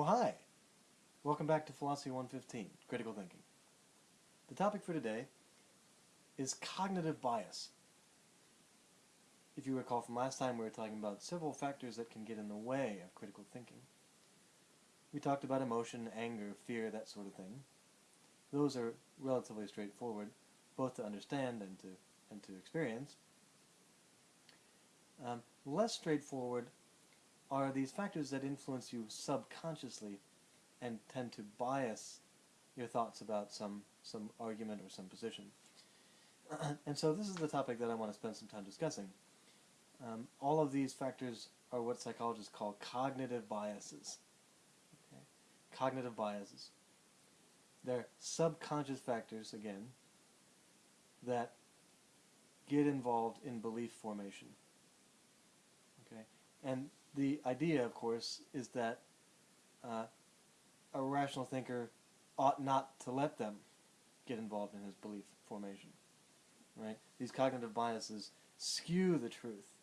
Oh, hi! Welcome back to Philosophy 115, Critical Thinking. The topic for today is cognitive bias. If you recall from last time, we were talking about several factors that can get in the way of critical thinking. We talked about emotion, anger, fear, that sort of thing. Those are relatively straightforward, both to understand and to, and to experience. Um, less straightforward are these factors that influence you subconsciously and tend to bias your thoughts about some, some argument or some position. and so this is the topic that I want to spend some time discussing. Um, all of these factors are what psychologists call cognitive biases. Okay? Cognitive biases. They're subconscious factors, again, that get involved in belief formation. Okay? And the idea, of course, is that uh, a rational thinker ought not to let them get involved in his belief formation. Right? These cognitive biases skew the truth.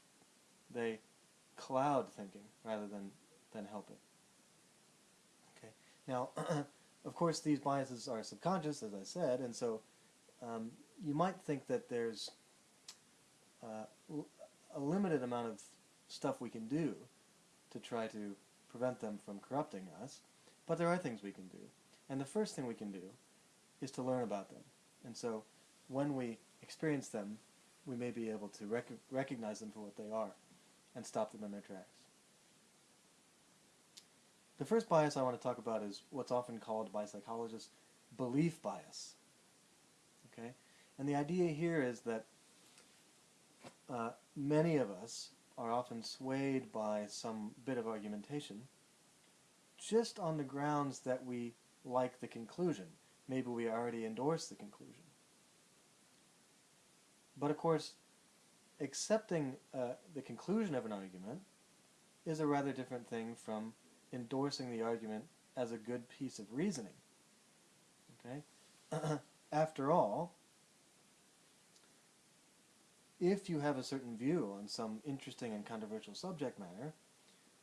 They cloud thinking rather than, than help it. Okay. Now, of course, these biases are subconscious, as I said, and so um, you might think that there's uh, a limited amount of stuff we can do to try to prevent them from corrupting us, but there are things we can do. And the first thing we can do is to learn about them. And so when we experience them, we may be able to rec recognize them for what they are and stop them in their tracks. The first bias I want to talk about is what's often called by psychologists belief bias. Okay? And the idea here is that uh, many of us are often swayed by some bit of argumentation just on the grounds that we like the conclusion. Maybe we already endorse the conclusion. But of course, accepting uh, the conclusion of an argument is a rather different thing from endorsing the argument as a good piece of reasoning. Okay? After all, if you have a certain view on some interesting and controversial subject matter,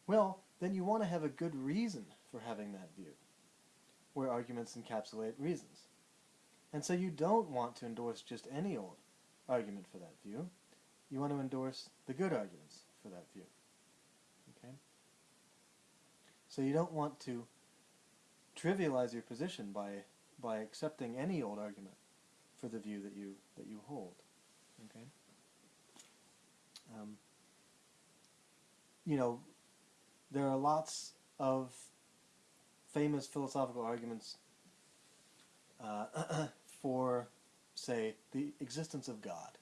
well, then you want to have a good reason for having that view, where arguments encapsulate reasons. And so you don't want to endorse just any old argument for that view. You want to endorse the good arguments for that view. Okay? So you don't want to trivialize your position by by accepting any old argument for the view that you that you hold. Okay? Um, you know, there are lots of famous philosophical arguments uh, for, say, the existence of God.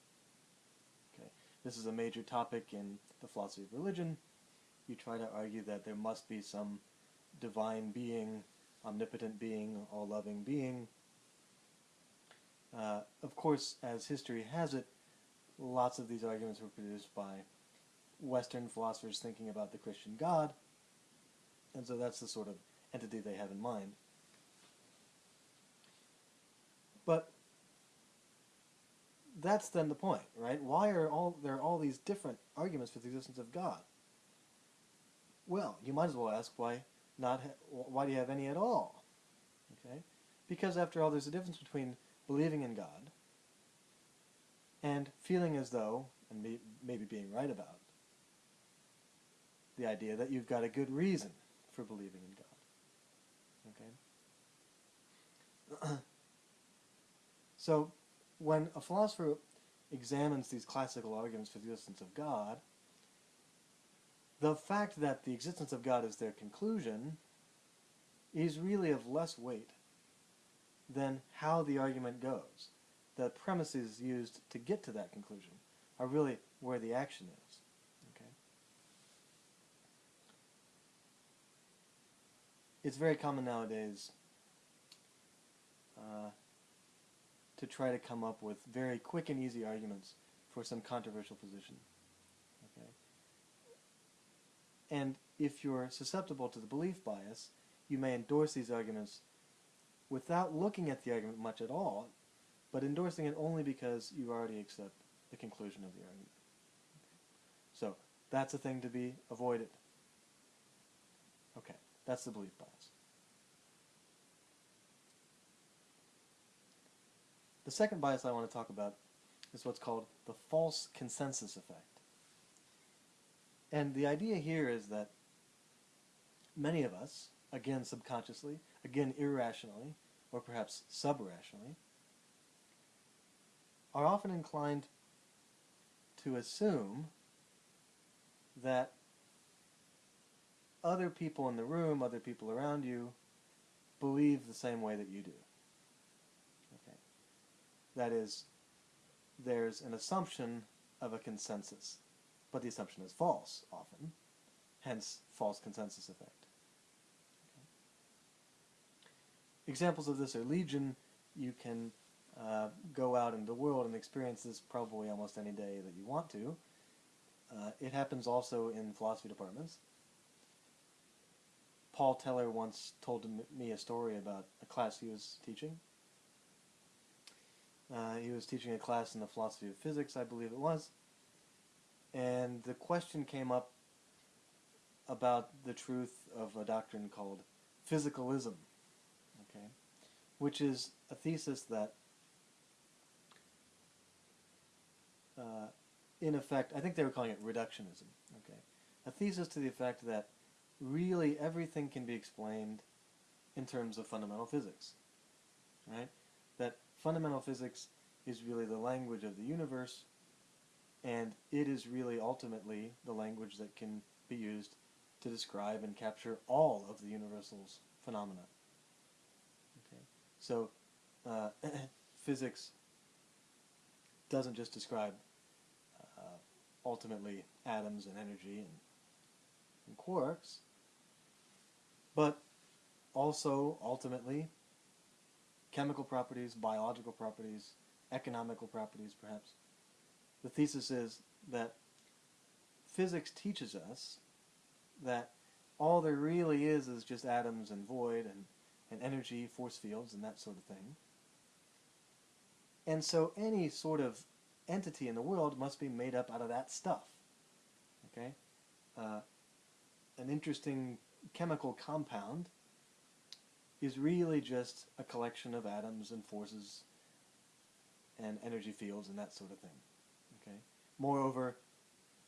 Okay, This is a major topic in the philosophy of religion. You try to argue that there must be some divine being, omnipotent being, all-loving being. Uh, of course, as history has it, lots of these arguments were produced by Western philosophers thinking about the Christian God, and so that's the sort of entity they have in mind. But that's then the point, right? Why are all there are all these different arguments for the existence of God? Well, you might as well ask why not why do you have any at all? Okay? Because after all there's a difference between believing in God and feeling as though, and may, maybe being right about, the idea that you've got a good reason for believing in God. Okay? so, when a philosopher examines these classical arguments for the existence of God, the fact that the existence of God is their conclusion is really of less weight than how the argument goes the premises used to get to that conclusion are really where the action is. Okay? It's very common nowadays uh, to try to come up with very quick and easy arguments for some controversial position. Okay? And if you're susceptible to the belief bias, you may endorse these arguments without looking at the argument much at all, but endorsing it only because you already accept the conclusion of the argument. So that's a thing to be avoided. Okay, That's the belief bias. The second bias I want to talk about is what's called the false consensus effect. And the idea here is that many of us, again subconsciously, again irrationally, or perhaps subrationally, are often inclined to assume that other people in the room, other people around you, believe the same way that you do. Okay. That is, there's an assumption of a consensus, but the assumption is false often, hence false consensus effect. Okay. Examples of this are legion. You can uh, go out in the world and experience this probably almost any day that you want to. Uh, it happens also in philosophy departments. Paul Teller once told me a story about a class he was teaching. Uh, he was teaching a class in the philosophy of physics, I believe it was, and the question came up about the truth of a doctrine called physicalism, okay, which is a thesis that, uh, in effect, I think they were calling it reductionism, okay, a thesis to the effect that really everything can be explained in terms of fundamental physics. Right? That fundamental physics is really the language of the universe, and it is really ultimately the language that can be used to describe and capture all of the universal's phenomena. Okay? So, uh, physics doesn't just describe ultimately atoms and energy and, and quarks, but also ultimately chemical properties, biological properties, economical properties perhaps. The thesis is that physics teaches us that all there really is is just atoms and void and, and energy, force fields, and that sort of thing. And so any sort of entity in the world must be made up out of that stuff. Okay? Uh, an interesting chemical compound is really just a collection of atoms and forces and energy fields and that sort of thing. Okay. Moreover,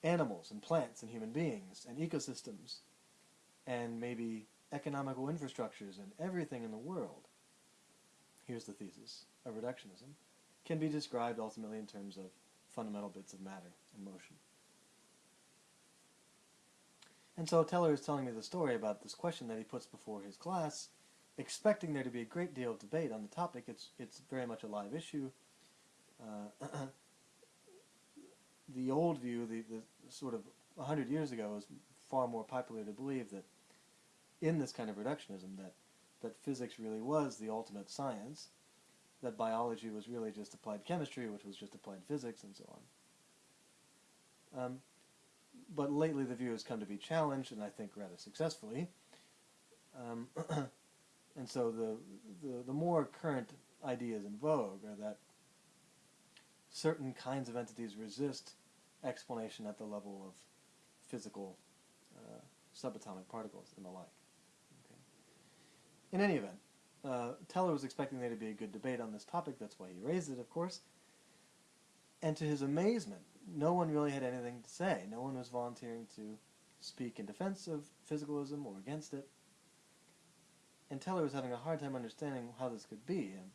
animals and plants and human beings and ecosystems and maybe economical infrastructures and everything in the world, here's the thesis of reductionism, can be described ultimately in terms of fundamental bits of matter and motion. And so Teller is telling me the story about this question that he puts before his class, expecting there to be a great deal of debate on the topic. It's, it's very much a live issue. Uh, the old view, the, the sort of 100 years ago, was far more popular to believe that in this kind of reductionism, that, that physics really was the ultimate science, that biology was really just applied chemistry, which was just applied physics, and so on. Um, but lately the view has come to be challenged, and I think rather successfully. Um, and so the, the, the more current ideas in vogue are that certain kinds of entities resist explanation at the level of physical uh, subatomic particles and the like. Okay. In any event, uh, Teller was expecting there to be a good debate on this topic, that's why he raised it, of course. And to his amazement, no one really had anything to say. No one was volunteering to speak in defense of physicalism or against it. And Teller was having a hard time understanding how this could be. And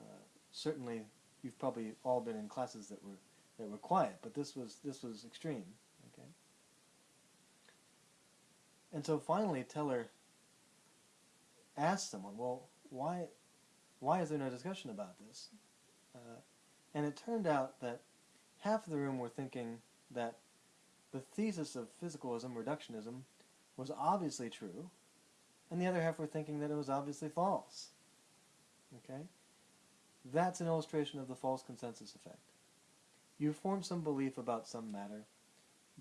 uh, certainly, you've probably all been in classes that were that were quiet, but this was this was extreme. Okay. And so finally, Teller asked someone, "Well, why why is there no discussion about this?" Uh, and it turned out that half of the room were thinking that the thesis of physicalism, reductionism, was obviously true, and the other half were thinking that it was obviously false. Okay? That's an illustration of the false consensus effect. You form some belief about some matter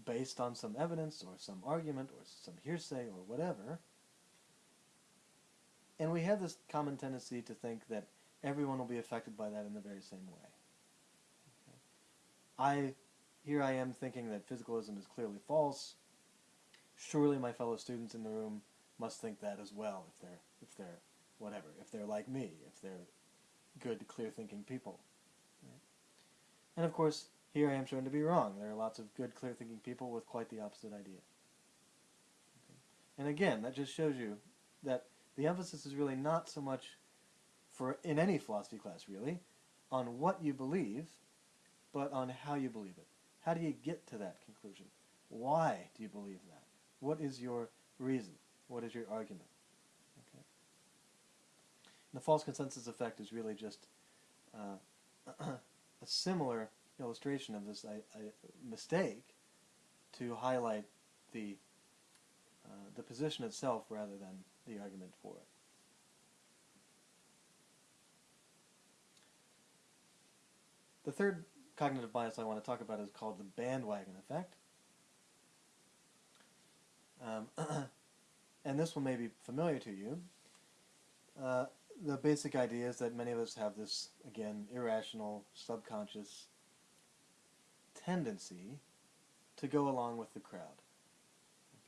based on some evidence or some argument or some hearsay or whatever, and we have this common tendency to think that everyone will be affected by that in the very same way. I, here I am thinking that physicalism is clearly false. Surely my fellow students in the room must think that as well if they're if they're whatever if they're like me if they're good clear thinking people right? and of course here I am shown to be wrong there are lots of good clear thinking people with quite the opposite idea okay? and again that just shows you that the emphasis is really not so much for in any philosophy class really on what you believe but on how you believe it how do you get to that conclusion why do you believe that what is your reason what is your argument? Okay. the false consensus effect is really just uh, a similar illustration of this I, I, mistake to highlight the uh, the position itself rather than the argument for it. The third cognitive bias I want to talk about is called the bandwagon effect. Um, and this one may be familiar to you. Uh, the basic idea is that many of us have this, again, irrational, subconscious tendency to go along with the crowd,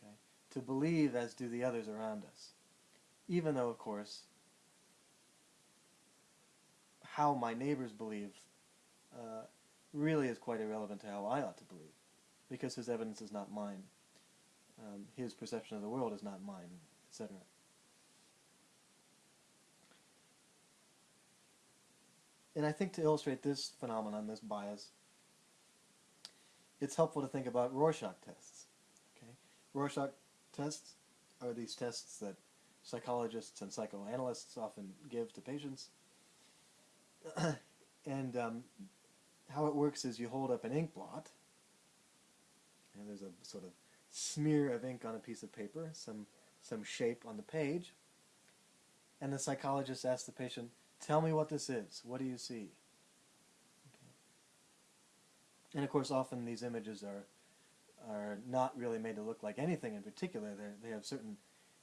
okay? to believe as do the others around us, even though, of course, how my neighbors believe uh, really is quite irrelevant to how I ought to believe, because his evidence is not mine um, his perception of the world is not mine, etc. And I think to illustrate this phenomenon, this bias, it's helpful to think about Rorschach tests. Okay, Rorschach tests are these tests that psychologists and psychoanalysts often give to patients. and um, how it works is you hold up an ink blot, and there's a sort of smear of ink on a piece of paper, some, some shape on the page, and the psychologist asks the patient, tell me what this is. What do you see? And of course, often these images are, are not really made to look like anything in particular. They're, they have certain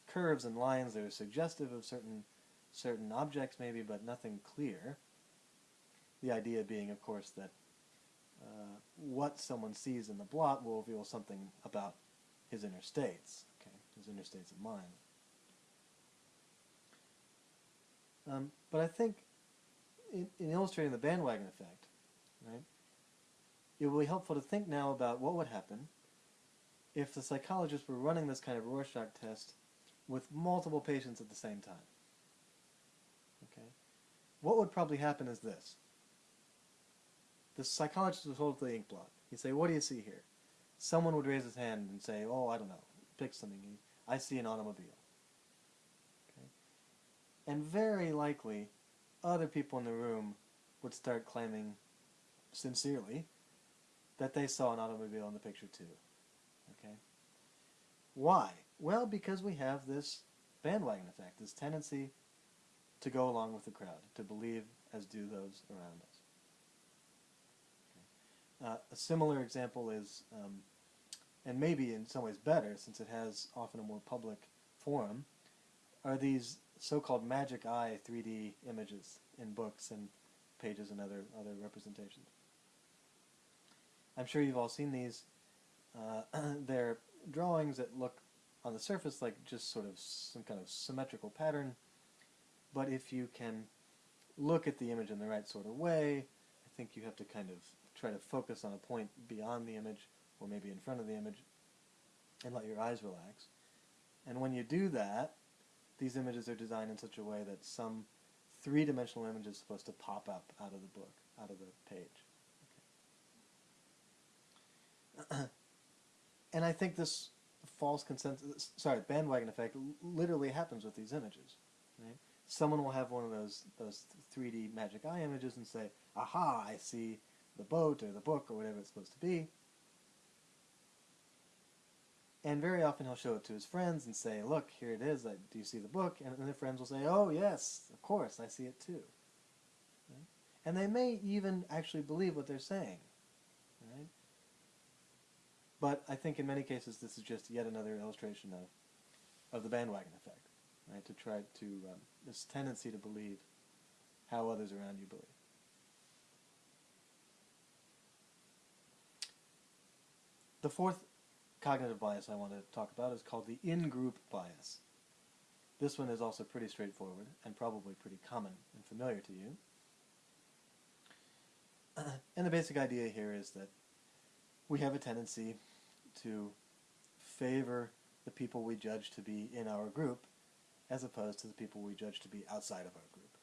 curves and lines that are suggestive of certain, certain objects maybe, but nothing clear. The idea being, of course, that uh, what someone sees in the blot will reveal something about his inner states, okay, his inner states of mind. Um, but I think in, in, illustrating the bandwagon effect, right, it will be helpful to think now about what would happen if the psychologist were running this kind of Rorschach test with multiple patients at the same time. Okay, what would probably happen is this. The psychologist would hold up the ink blot. He'd say, what do you see here? someone would raise his hand and say, oh, I don't know, pick something. I see an automobile. Okay? And very likely, other people in the room would start claiming sincerely that they saw an automobile in the picture too. Okay? Why? Well, because we have this bandwagon effect, this tendency to go along with the crowd, to believe as do those around us. Okay. Uh, a similar example is um, and maybe in some ways better since it has often a more public forum, are these so-called magic eye 3D images in books and pages and other, other representations. I'm sure you've all seen these. Uh, they're drawings that look on the surface like just sort of some kind of symmetrical pattern, but if you can look at the image in the right sort of way, I think you have to kind of try to focus on a point beyond the image or maybe in front of the image, and let your eyes relax. And when you do that, these images are designed in such a way that some three-dimensional image is supposed to pop up out of the book, out of the page. Okay. and I think this false consensus, sorry, bandwagon effect literally happens with these images. Right? Someone will have one of those those 3D magic eye images and say, aha, I see the boat or the book or whatever it's supposed to be. And very often he'll show it to his friends and say, look, here it is, do you see the book? And the friends will say, oh yes, of course, I see it too. Right? And they may even actually believe what they're saying. But I think in many cases this is just yet another illustration of, of the bandwagon effect, right? To try to, um, this tendency to believe how others around you believe. The fourth cognitive bias I want to talk about is called the in-group bias. This one is also pretty straightforward and probably pretty common and familiar to you. and the basic idea here is that we have a tendency to favor the people we judge to be in our group as opposed to the people we judge to be outside of our group.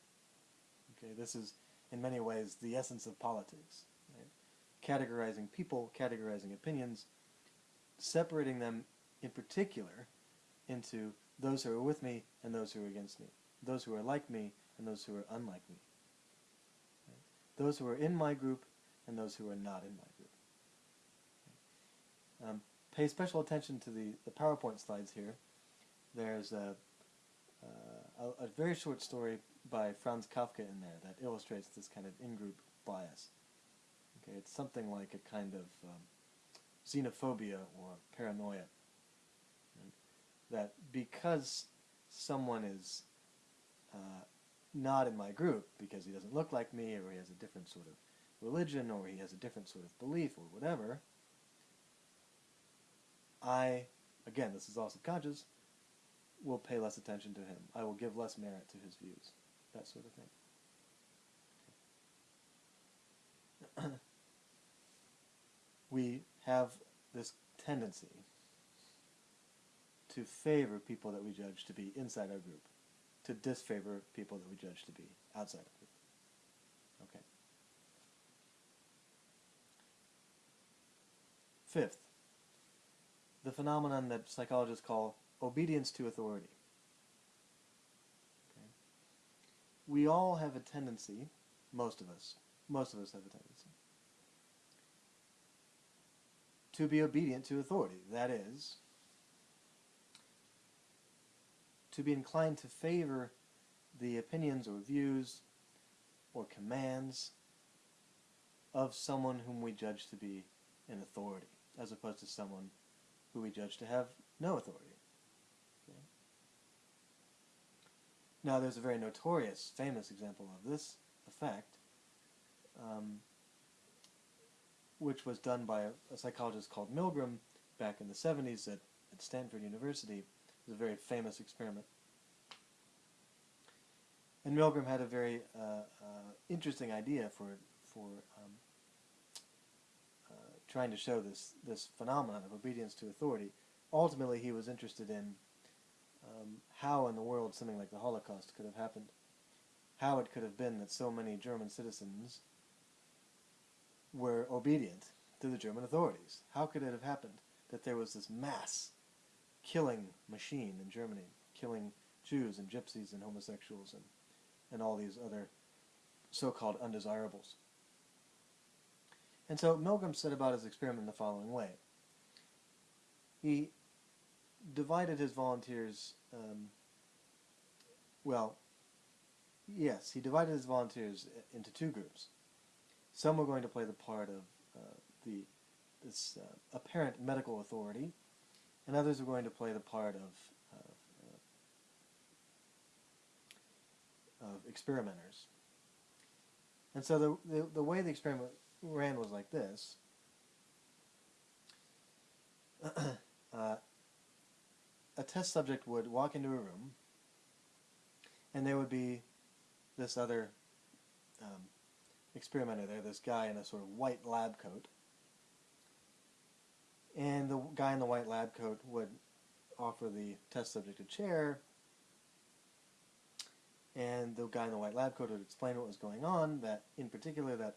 Okay, this is in many ways the essence of politics. Right? Categorizing people, categorizing opinions, separating them in particular into those who are with me and those who are against me, those who are like me and those who are unlike me, right? those who are in my group and those who are not in my group. Um, pay special attention to the, the PowerPoint slides here. There's a, uh, a, a, very short story by Franz Kafka in there that illustrates this kind of in-group bias. Okay, it's something like a kind of um, xenophobia or paranoia. That because someone is uh, not in my group because he doesn't look like me or he has a different sort of religion or he has a different sort of belief or whatever, I, again, this is all subconscious, will pay less attention to him. I will give less merit to his views. That sort of thing. we have this tendency to favor people that we judge to be inside our group, to disfavor people that we judge to be outside our group. Okay. Fifth, the phenomenon that psychologists call obedience to authority. Okay. We all have a tendency, most of us, most of us have a tendency, to be obedient to authority. That is, to be inclined to favor the opinions or views or commands of someone whom we judge to be an authority, as opposed to someone who we judge to have no authority. Okay. Now there's a very notorious, famous example of this effect, um, which was done by a, a, psychologist called Milgram back in the 70s at, at Stanford University. It was a very famous experiment. And Milgram had a very uh, uh, interesting idea for, for um, trying to show this, this phenomenon of obedience to authority. Ultimately, he was interested in um, how in the world something like the Holocaust could have happened. How it could have been that so many German citizens were obedient to the German authorities. How could it have happened that there was this mass killing machine in Germany, killing Jews and gypsies and homosexuals and, and all these other so-called undesirables? And so Milgram set about his experiment in the following way. He divided his volunteers, um, well, yes, he divided his volunteers into two groups. Some were going to play the part of uh, the this uh, apparent medical authority, and others were going to play the part of, of, uh, of experimenters. And so the, the, the way the experiment ran was like this. uh, a test subject would walk into a room, and there would be this other um, experimenter there, this guy in a sort of white lab coat. And the guy in the white lab coat would offer the test subject a chair, and the guy in the white lab coat would explain what was going on, that in particular that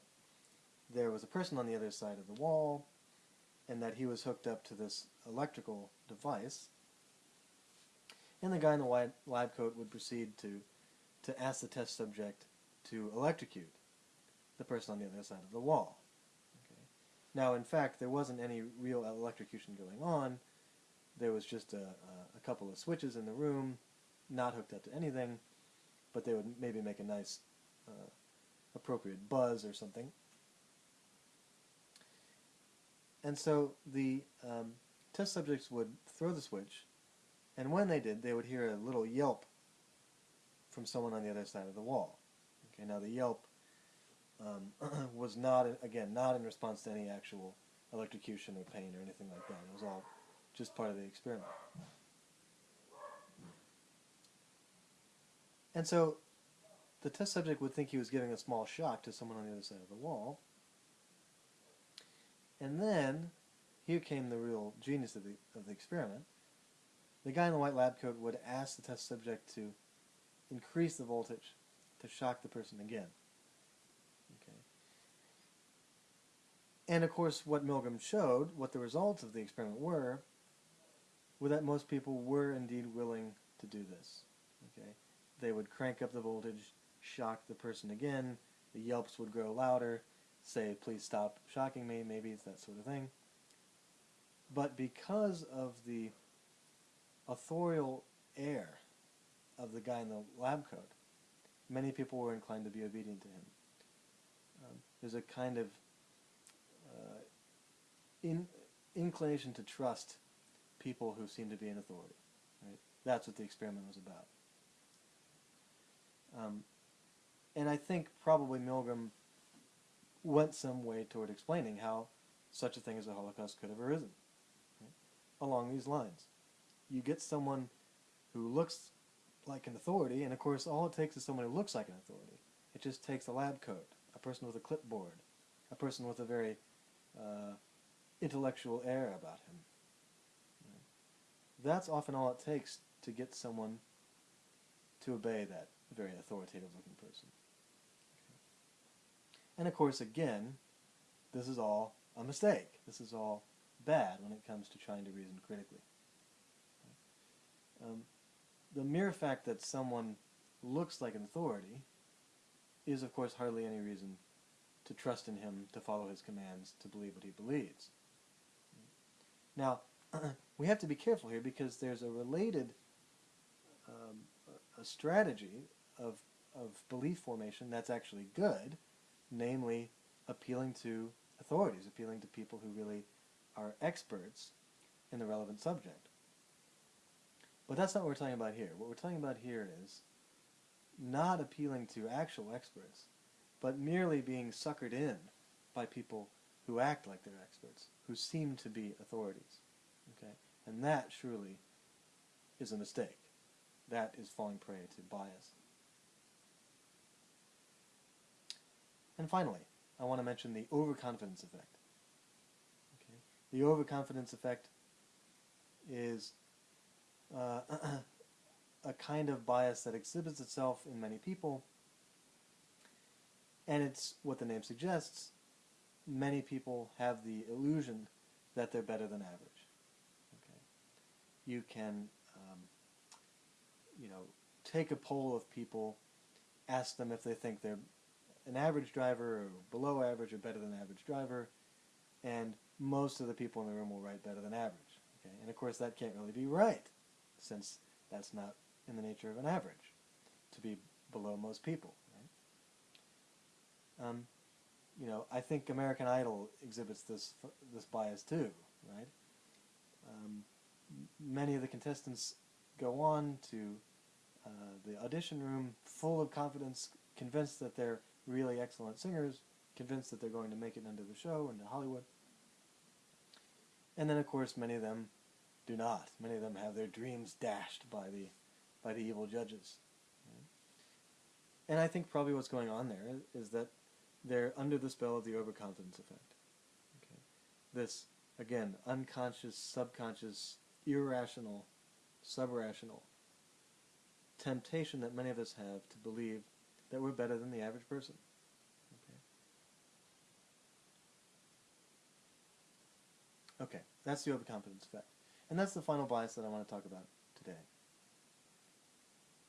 there was a person on the other side of the wall and that he was hooked up to this electrical device. And the guy in the white lab coat would proceed to, to ask the test subject to electrocute the person on the other side of the wall. Okay. Now, in fact, there wasn't any real electrocution going on. There was just a, a, a couple of switches in the room, not hooked up to anything, but they would maybe make a nice, uh, appropriate buzz or something. And so the um, test subjects would throw the switch, and when they did, they would hear a little yelp from someone on the other side of the wall. Okay, now the yelp um, was not, again, not in response to any actual electrocution or pain or anything like that. It was all just part of the experiment. And so the test subject would think he was giving a small shock to someone on the other side of the wall. And then, here came the real genius of the, of the experiment. The guy in the white lab coat would ask the test subject to increase the voltage to shock the person again. Okay. And of course, what Milgram showed, what the results of the experiment were, were that most people were indeed willing to do this. Okay. They would crank up the voltage, shock the person again, the yelps would grow louder, say, please stop shocking me, maybe it's that sort of thing. But because of the authorial air of the guy in the lab coat, many people were inclined to be obedient to him. Um, there's a kind of uh, in, inclination to trust people who seem to be in authority. Right? That's what the experiment was about. Um, and I think probably Milgram went some way toward explaining how such a thing as the Holocaust could have arisen. Right? Along these lines. You get someone who looks like an authority, and of course all it takes is someone who looks like an authority. It just takes a lab coat, a person with a clipboard, a person with a very uh, intellectual air about him. Right? That's often all it takes to get someone to obey that very authoritative looking person. And of course, again, this is all a mistake. This is all bad when it comes to trying to reason critically. Um, the mere fact that someone looks like an authority is, of course, hardly any reason to trust in him, to follow his commands, to believe what he believes. Now, we have to be careful here because there's a related um, a strategy of, of belief formation that's actually good, namely appealing to authorities, appealing to people who really are experts in the relevant subject. But that's not what we're talking about here. What we're talking about here is not appealing to actual experts, but merely being suckered in by people who act like they're experts, who seem to be authorities. Okay? And that surely is a mistake. That is falling prey to bias. And finally, I want to mention the overconfidence effect. Okay? The overconfidence effect is uh, a kind of bias that exhibits itself in many people, and it's what the name suggests. Many people have the illusion that they're better than average. Okay, you can, um, you know, take a poll of people, ask them if they think they're an average driver or below average or better than average driver, and most of the people in the room will write better than average. Okay, and of course that can't really be right since that's not in the nature of an average, to be below most people. Right? Um, you know, I think American Idol exhibits this this bias too, right? Um, many of the contestants go on to uh, the audition room full of confidence, convinced that they're really excellent singers, convinced that they're going to make it into the show, into Hollywood. And then, of course, many of them do not. Many of them have their dreams dashed by the, by the evil judges. And I think probably what's going on there is that they're under the spell of the overconfidence effect. Okay. This, again, unconscious, subconscious, irrational, subrational temptation that many of us have to believe that we're better than the average person. Okay, that's the overconfidence effect. And that's the final bias that I want to talk about today.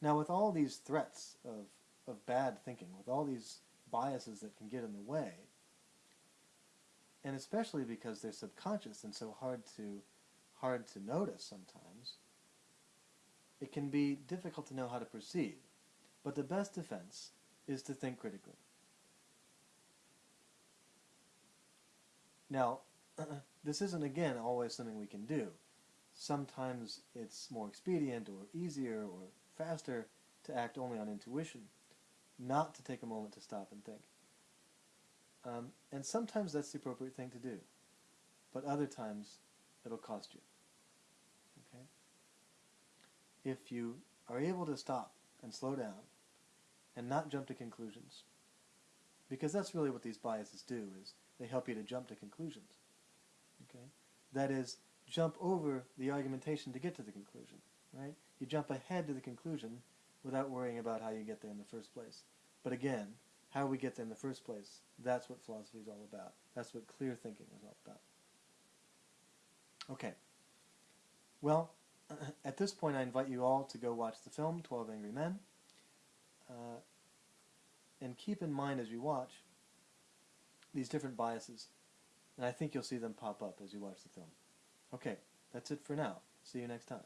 Now with all these threats of, of bad thinking, with all these biases that can get in the way, and especially because they're subconscious and so hard to hard to notice sometimes, it can be difficult to know how to proceed. But the best defense is to think critically. Now, this isn't again always something we can do sometimes it's more expedient or easier or faster to act only on intuition, not to take a moment to stop and think. Um, and sometimes that's the appropriate thing to do, but other times it'll cost you. Okay? If you are able to stop and slow down and not jump to conclusions. Because that's really what these biases do, is they help you to jump to conclusions. Okay? That is, jump over the argumentation to get to the conclusion, right? You jump ahead to the conclusion without worrying about how you get there in the first place. But again, how we get there in the first place, that's what philosophy is all about. That's what clear thinking is all about. Okay. Well, at this point I invite you all to go watch the film, 12 Angry Men. Uh, and keep in mind as you watch these different biases. And I think you'll see them pop up as you watch the film. Okay, that's it for now. See you next time.